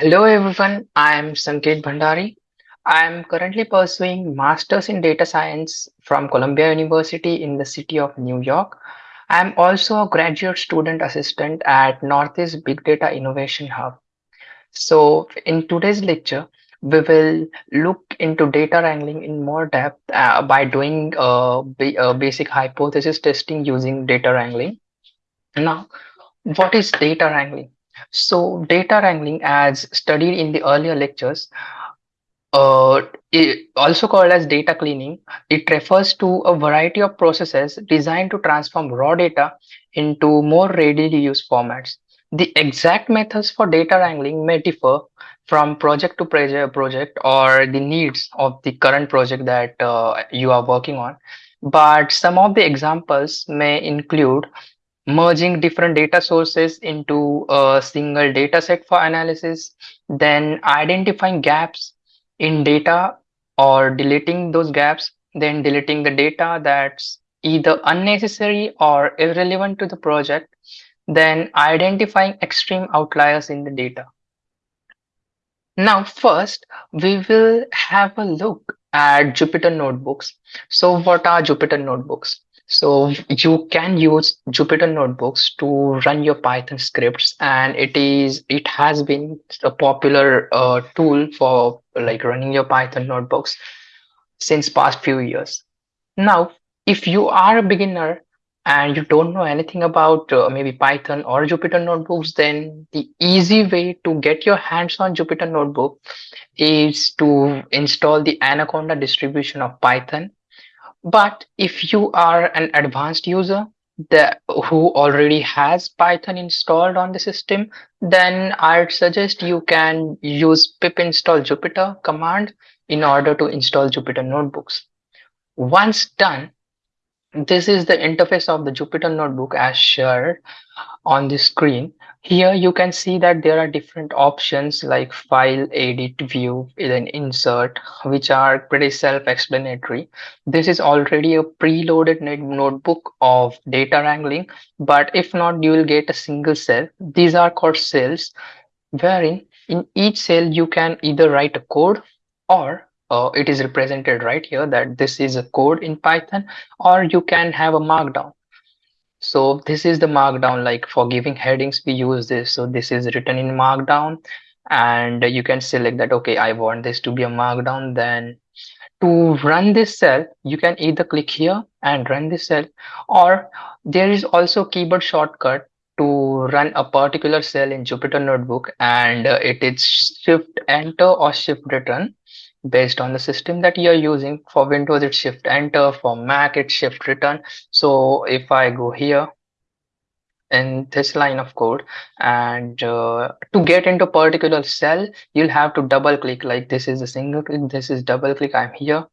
Hello everyone, I am Sanket Bhandari. I am currently pursuing Masters in Data Science from Columbia University in the city of New York. I am also a graduate student assistant at Northeast Big Data Innovation Hub. So in today's lecture, we will look into data wrangling in more depth uh, by doing uh, uh, basic hypothesis testing using data wrangling. Now, what is data wrangling? So data wrangling as studied in the earlier lectures uh, also called as data cleaning, it refers to a variety of processes designed to transform raw data into more readily used formats. The exact methods for data wrangling may differ from project to proje- project or the needs of the current project that uh, you are working on. But some of the examples may include merging different data sources into a single data set for analysis, then identifying gaps in data or deleting those gaps, then deleting the data that's either unnecessary or irrelevant to the project, then identifying extreme outliers in the data. Now, first, we will have a look at Jupyter Notebooks. So, what are Jupyter Notebooks? So, you can use Jupyter Notebooks to run your Python scripts, and it is it has been a popular uh, tool for like running your Python notebooks since past few years. Now, if you are a beginner and you don't know anything about uh, maybe Python or Jupyter Notebooks, then the easy way to get your hands on Jupyter Notebook is to install the Anaconda distribution of Python. But if you are an advanced user that who already has Python installed on the system, then I'd suggest you can use pip install Jupyter command in order to install Jupyter Notebooks. Once done, this is the interface of the Jupyter Notebook as shared on the screen. Here you can see that there are different options like file, edit, view, then insert, which are pretty self-explanatory. This is already a preloaded notebook of data wrangling, but if not, you will get a single cell. These are called cells, wherein in each cell you can either write a code or uh, it is represented right here that this is a code in Python, or you can have a markdown. So this is the markdown, like for giving headings, we use this. So this is written in markdown and you can select that, okay, I want this to be a markdown. Then to run this cell, you can either click here and run this cell, or there is also keyboard shortcut to run a particular cell in Jupyter Notebook and uh, it is shift enter or shift return based on the system that you're using. For Windows, it's shift enter, for Mac, it's shift return. So if I go here in this line of code and uh, to get into particular cell, you'll have to double click like this is a single click, this is double click, I'm here.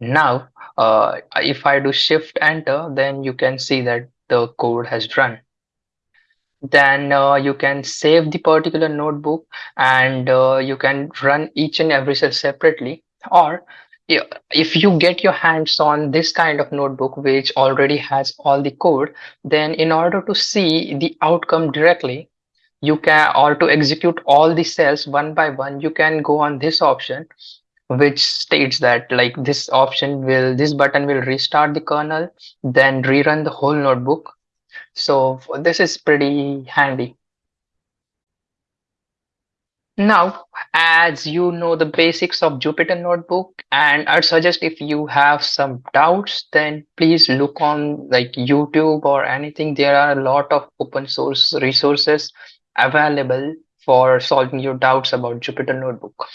Now, uh, if I do shift enter, then you can see that the code has run then uh, you can save the particular notebook and uh, you can run each and every cell separately. Or if you get your hands on this kind of notebook which already has all the code then in order to see the outcome directly you can or to execute all the cells one by one you can go on this option which states that like this option will this button will restart the kernel then rerun the whole notebook so this is pretty handy. Now, as you know the basics of Jupyter Notebook, and I'd suggest if you have some doubts, then please look on like YouTube or anything. There are a lot of open source resources available for solving your doubts about Jupyter Notebook.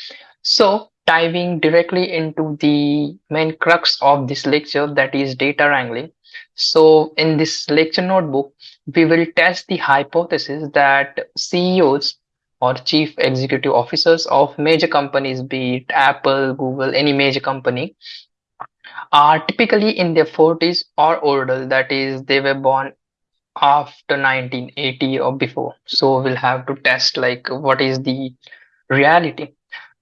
So, diving directly into the main crux of this lecture, that is data wrangling. So, in this lecture notebook, we will test the hypothesis that CEOs or chief executive officers of major companies, be it Apple, Google, any major company, are typically in their 40s or older. That is, they were born after 1980 or before. So we'll have to test like what is the reality.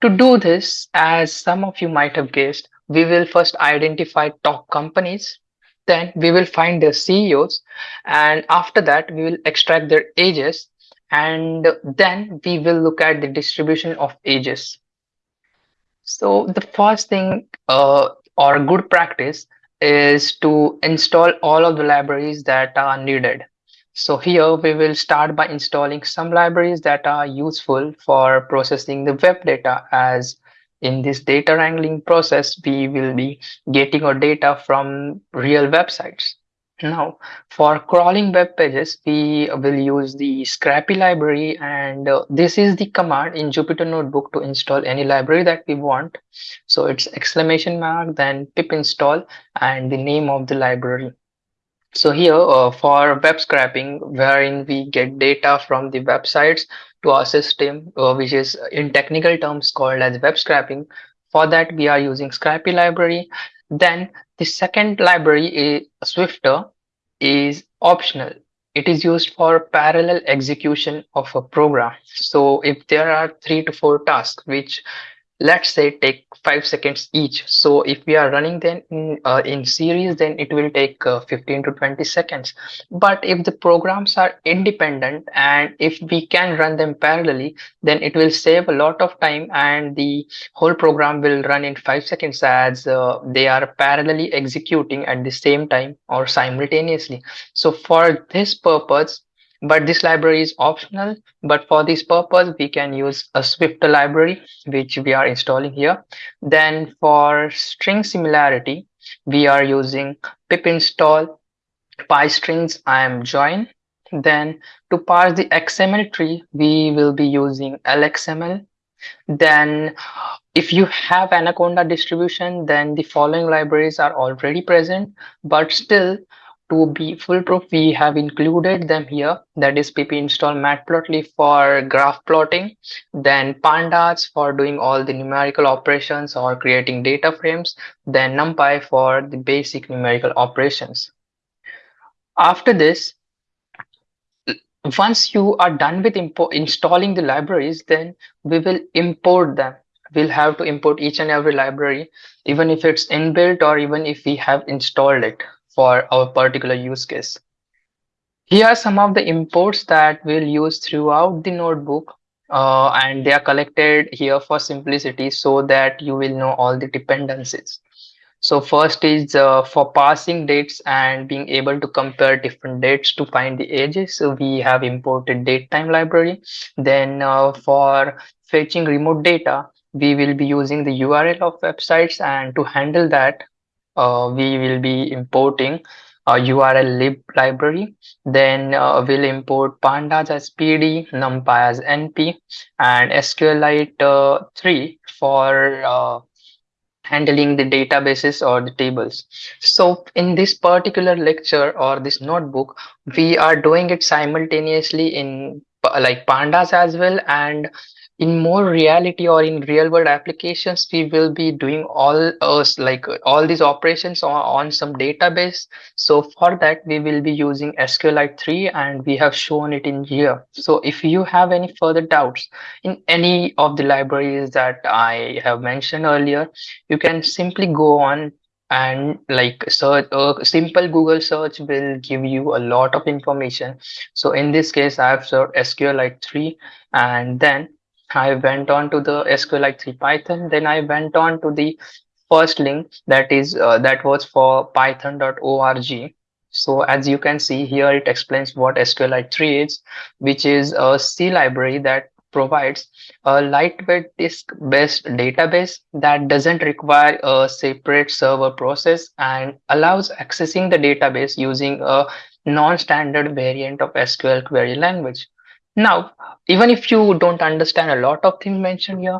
To do this, as some of you might have guessed, we will first identify top companies, then we will find their CEOs, and after that, we will extract their ages and then we will look at the distribution of ages. So the first thing uh, or good practice is to install all of the libraries that are needed. So here we will start by installing some libraries that are useful for processing the web data as in this data wrangling process, we will be getting our data from real websites. Now, for crawling web pages, we will use the Scrapy library and uh, this is the command in Jupyter Notebook to install any library that we want. So it's exclamation mark, then pip install and the name of the library. So here uh, for web scraping, wherein we get data from the websites to our system, uh, which is in technical terms called as web scraping. For that, we are using Scrapy library. Then the second library is Swifter is optional. It is used for parallel execution of a program. So if there are three to four tasks which let's say take five seconds each. So if we are running then in, uh, in series then it will take uh, 15 to 20 seconds. But if the programs are independent and if we can run them parallelly then it will save a lot of time and the whole program will run in five seconds as uh, they are parallelly executing at the same time or simultaneously. So for this purpose but this library is optional. But for this purpose we can use a swift library which we are installing here. Then for string similarity we are using pip install py_stringsimjoin. Then to parse the xml tree we will be using lxml then if you have anaconda distribution then the following libraries are already present. But still to be foolproof, we have included them here. That is pip install matplotlib for graph plotting, then pandas for doing all the numerical operations or creating data frames, then numpy for the basic numerical operations. After this, once you are done with installing the libraries, then we will import them. We'll have to import each and every library, even if it's inbuilt or even if we have installed it for our particular use case. Here are some of the imports that we'll use throughout the notebook uh, and they are collected here for simplicity so that you will know all the dependencies. So first is uh, for passing dates and being able to compare different dates to find the ages. So we have imported datetime library. Then uh, for fetching remote data, we will be using the URL of websites and to handle that, uh, we will be importing a URL lib library. Then uh, we'll import pandas as PD, numpy as NP, and SQLite uh, 3 for uh, handling the databases or the tables. So in this particular lecture or this notebook, we are doing it simultaneously in like pandas as well and in more reality or in real world applications we will be doing all us like all these operations on, on some database. So for that we will be using sqlite 3 and we have shown it in here. So if you have any further doubts in any of the libraries that i have mentioned earlier you can simply go on and like search a uh, simple google search will give you a lot of information. So in this case i have searched sqlite 3 and then I went on to the SQLite 3 Python. Then I went on to the first link that is uh, that was for python.org. So as you can see here, it explains what SQLite 3 is, which is a C library that provides a lightweight disk-based database that doesn't require a separate server process and allows accessing the database using a non-standard variant of SQL query language. Now, even if you don't understand a lot of things mentioned here,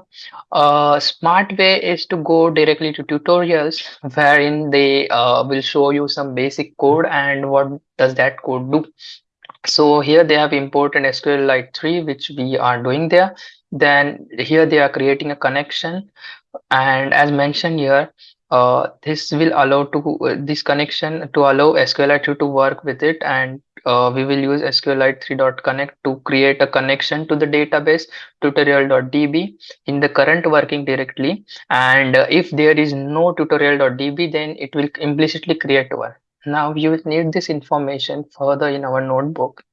a smart way is to go directly to tutorials wherein they uh, will show you some basic code and what does that code do. So here they have imported SQLite 3, which we are doing there. Then here they are creating a connection. And as mentioned here, uh, this will allow to uh, this connection to allow SQLite 3 to work with it and uh, we will use SQLite 3.connect to create a connection to the database tutorial.db in the current working directly and uh, if there is no tutorial.db then it will implicitly create one now you will need this information further in our notebook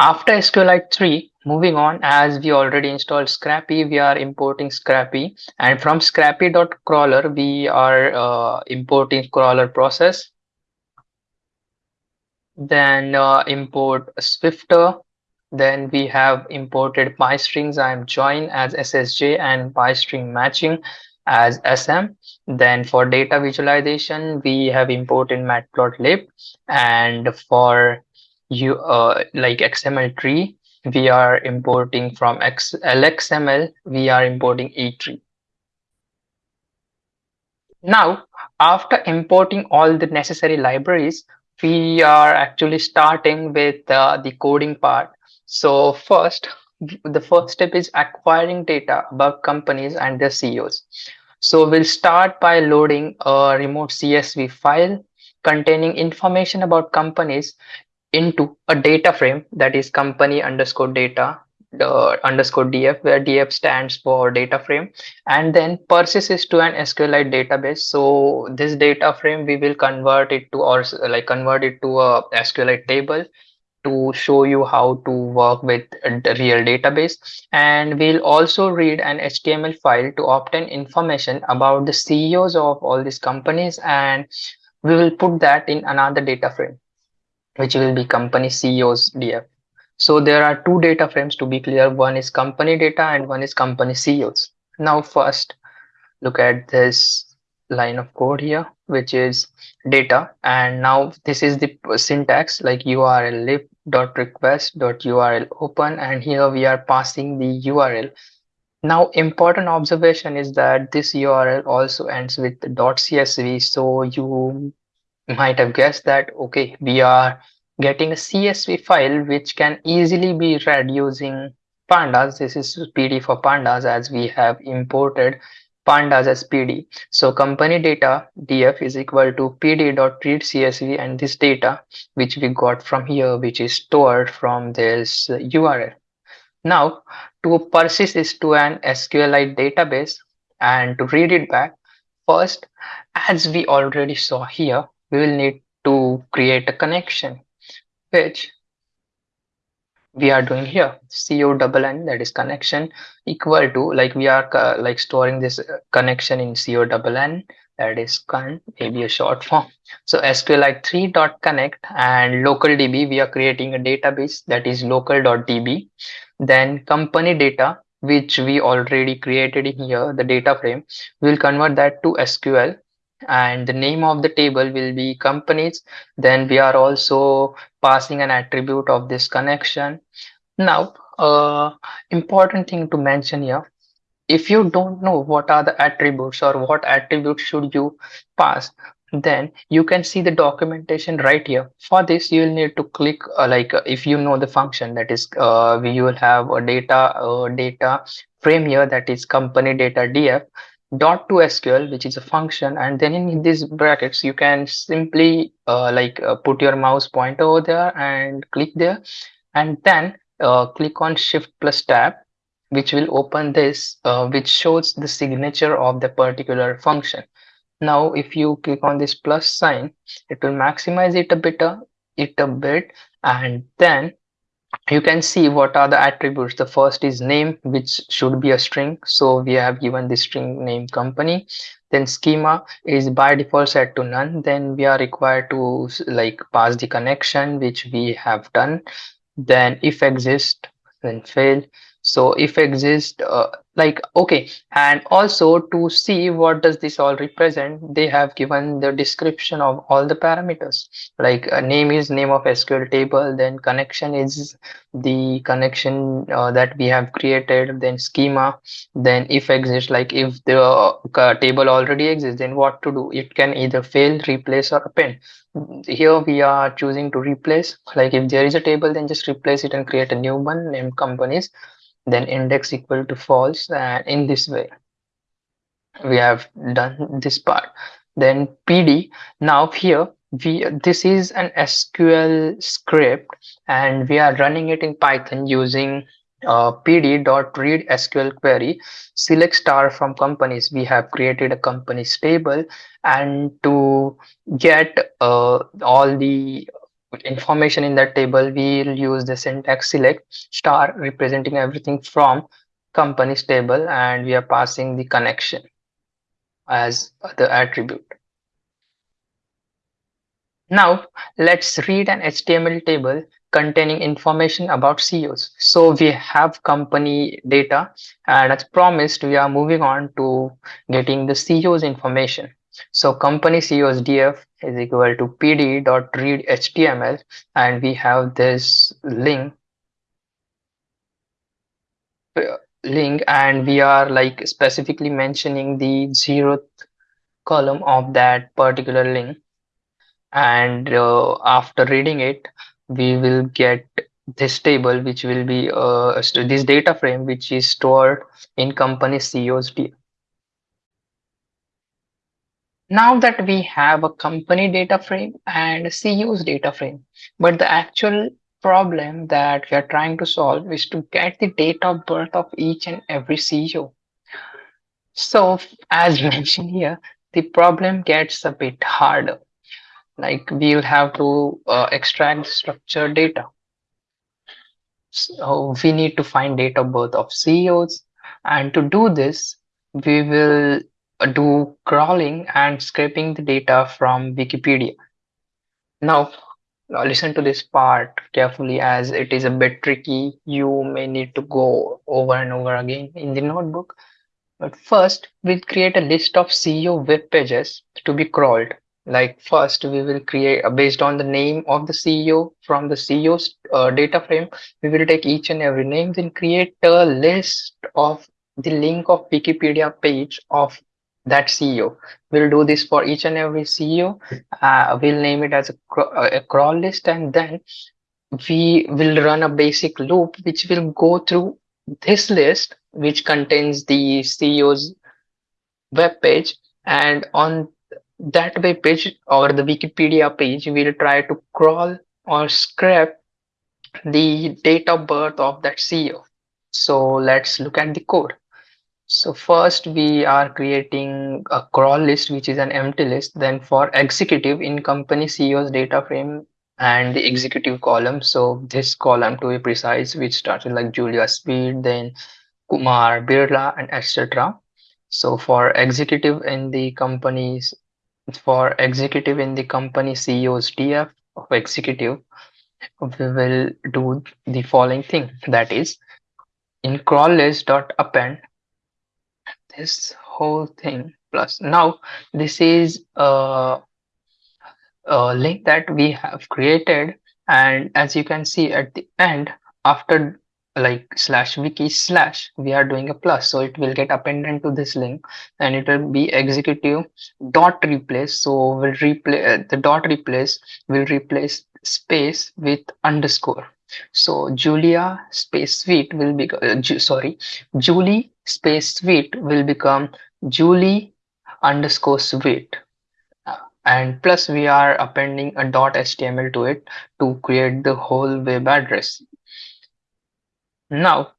After SQLite 3, moving on, as we already installed Scrapy, we are importing Scrapy. And from scrapy.crawler, we are uh, importing crawler process. Then uh, import Swifter. Then we have imported py_stringsimjoin as SSJ and py_stringmatching as SM. Then for data visualization, we have imported matplotlib. And for you uh, like XML tree, we are importing from X LXML, we are importing E-tree. Now, after importing all the necessary libraries, we are actually starting with uh, the coding part. So first, the first step is acquiring data about companies and their CEOs. So we'll start by loading a remote CSV file containing information about companies into a data frame that is company underscore data Uh, underscore df where df stands for data frame and then persists to an sqlite database. So this data frame we will convert it to or like convert it to a sqlite table to show you how to work with the real database. And we'll also read an html file to obtain information about the ceos of all these companies and we will put that in another data frame which will be company ceos df so there are two data frames to be clear. One is company data and one is company CEOs. Now first look at this line of code here, which is data. And now this is the syntax like URL lib dot request dot URL open. And here we are passing the URL. Now important observation is that this URL also ends with .csv. So you might have guessed that, okay, we are getting a CSV file which can easily be read using pandas. This is PD for pandas as we have imported pandas as PD. So company data df is equal to pd.read CSV and this data which we got from here which is stored from this URL. Now to persist this to an SQLite database and to read it back first as we already saw here we will need to create a connection which we are doing here. Co double n that is connection equal to like we are uh, like storing this uh, connection in co double n that is con maybe a short form. So sqlite 3 dot connect and local db we are creating a database that is local dot db then company data which we already created in here the data frame we'll convert that to sql and the name of the table will be companies. Then we are also passing an attribute of this connection. Now uh, important thing to mention here. If you don't know what are the attributes or what attributes should you pass then you can see the documentation right here. For this you will need to click uh, like uh, if you know the function that is uh, we will have a data uh, data frame here that is company data df dot to SQL, which is a function, and then in these brackets, you can simply uh, like uh, put your mouse pointer over there and click there, and then uh, click on Shift plus Tab, which will open this, uh, which shows the signature of the particular function. Now, if you click on this plus sign, it will maximize it a bit, uh, it a bit, and then you can see what are the attributes. The first is name which should be a string. So we have given the string name company. Then schema is by default set to none. Then we are required to like pass the connection which we have done. Then if exist then fail so if exist uh, like okay. And also to see what does this all represent they have given the description of all the parameters. Like name is name of sql table then connection is the connection uh, that we have created then schema. Then if exist like if the uh, table already exists then what to do? It can either fail replace or append. Here we are choosing to replace. Like if there is a table then just replace it and create a new one named companies then index equal to false and in this way we have done this part. Then pd now here we this is an sql script and we are running it in python using uh, pd.read sql query. Select star from companies. We have created a companies table and to get uh, all the information in that table, we'll use the syntax select star representing everything from company's table and we are passing the connection as the attribute. Now let's read an HTML table containing information about CEOs. So we have company data and as promised, we are moving on to getting the CEOs information. So company CEOs df is equal to pd.read HTML and we have this link link and we are like specifically mentioning the zeroth column of that particular link and uh, after reading it we will get this table which will be uh, this data frame which is stored in company CEO's data. Now that we have a company data frame and a CEO's data frame, but the actual problem that we are trying to solve is to get the date of birth of each and every CEO. So as mentioned here, the problem gets a bit harder. Like we'll have to uh, extract structured data. So we need to find date of birth of CEOs. And to do this, we will do crawling and scraping the data from Wikipedia. Now, now listen to this part carefully as it is a bit tricky. You may need to go over and over again in the notebook. But first, we'll create a list of CEO web pages to be crawled. Like first, we will create uh, based on the name of the CEO from the CEO's uh, data frame. We will take each and every name, then create a list of the link of Wikipedia page of that CEO. We'll do this for each and every CEO. Uh, we'll name it as a, uh, a crawl list, and then we will run a basic loop which will go through this list, which contains the CEO's web page, and on that web page or the Wikipedia page, we'll try to crawl or scrape the date of birth of that CEO. So let's look at the code. So first we are creating a crawl list, which is an empty list. Then for executive in company CEO's data frame and the executive column. So this column to be precise, which starts like Julia Sweet, then Kumar Birla and etc. So for executive in the companies, for executive in the company CEO's DF of executive, we will do the following thing. That is in crawl list dot append this whole thing. Plus now this is a, a link that we have created. And as you can see at the end after like slash wiki slash we are doing a plus. So it will get appended to this link and it will be executive dot replace. So will replace uh, the dot replace will replace space with underscore. So Julia space Sweet will be uh, sorry Julie space Sweet will become Julie underscore uh, and plus we are appending a dot html to it to create the whole web address. Now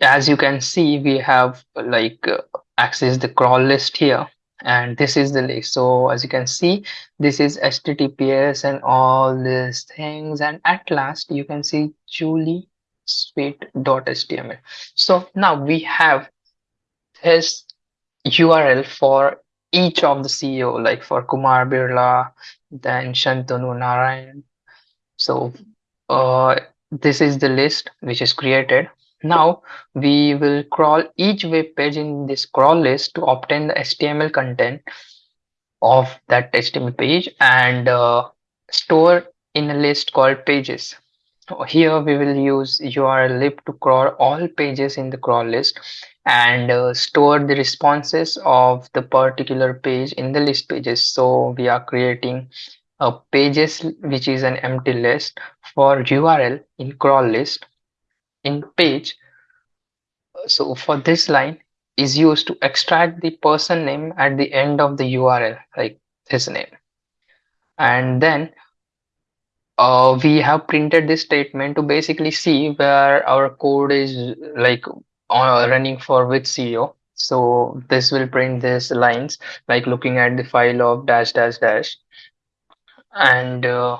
as you can see we have like uh, access the crawl list here. And this is the list. So as you can see this is https and all these things. And at last you can see julie sweet.html so now we have this url for each of the ceo like for kumar birla then shantanu narayen. So uh, this is the list which is created. Now we will crawl each web page in this crawl list to obtain the HTML content of that HTML page and uh, store in a list called pages. Here we will use URL lib to crawl all pages in the crawl list and uh, store the responses of the particular page in the list pages. So we are creating a pages which is an empty list for URL in crawl list in page. So for this line is used to extract the person name at the end of the URL, like his name. And then uh, we have printed this statement to basically see where our code is like uh, running for which CEO. So this will print these lines like looking at the file of dash dash dash and uh,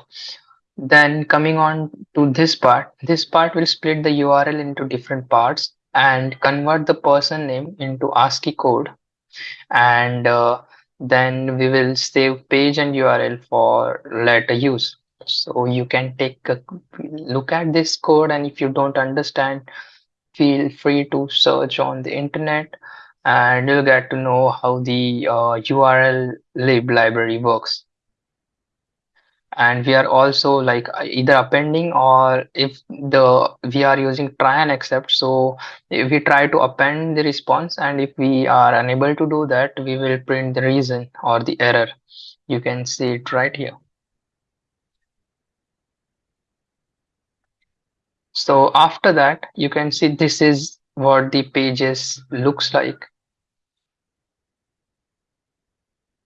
Then coming on to this part, this part will split the URL into different parts and convert the person name into ASCII code and uh, then we will save page and URL for later use. So you can take a look at this code and if you don't understand, feel free to search on the internet and you'll get to know how the uh, URL lib library works. And we are also like either appending or if the we are using try and except so if we try to append the response and if we are unable to do that we will print the reason or the error. You can see it right here so after that you can see this is what the pages looks like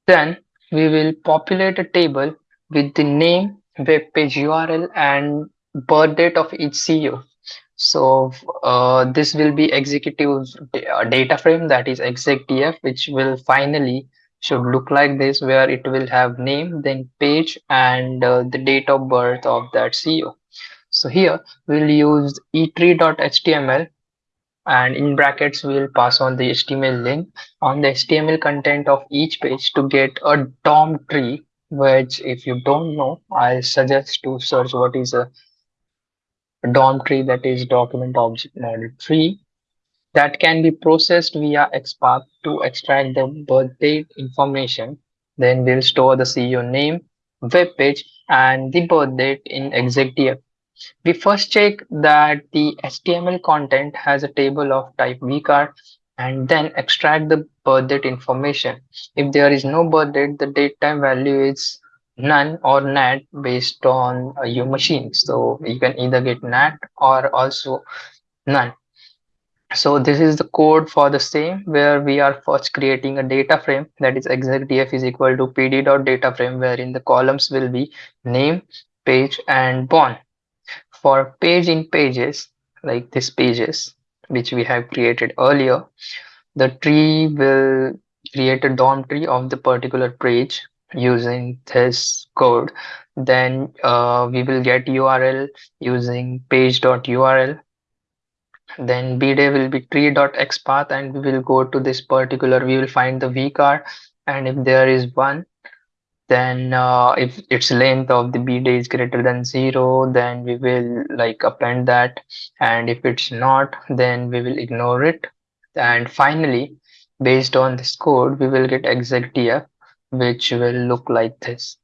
then we will populate a table with the name, web page URL, and birth date of each CEO. So uh, this will be executive uh, data frame that is execdf, which will finally should look like this, where it will have name, then page, and uh, the date of birth of that CEO. So here we'll use etree.html and in brackets we will pass on the HTML link. On the HTML content of each page to get a DOM tree which if you don't know I suggest to search what is a DOM tree that is document object model tree. That can be processed via XPath to extract the birth date information. Then we'll store the CEO name web page and the birth date in execdf we first check that the HTML content has a table of type vcard and then extract the birth date information. If there is no birth date, the date time value is none or nat based on uh, your machine. So you can either get nat or also none. So this is the code for the same where we are first creating a data frame that is execdf is equal to pd.data frame wherein the columns will be name, page and born for page in pages like this pages which we have created earlier the tree will create a DOM tree of the particular page using this code. Then uh, we will get URL using page.url then bday will be tree.xpath and we will go to this particular we will find the vcard and if there is one then uh, if its length of the bday is greater than zero then we will like append that. And if it's not then we will ignore it. And finally based on this code we will get execdf which will look like this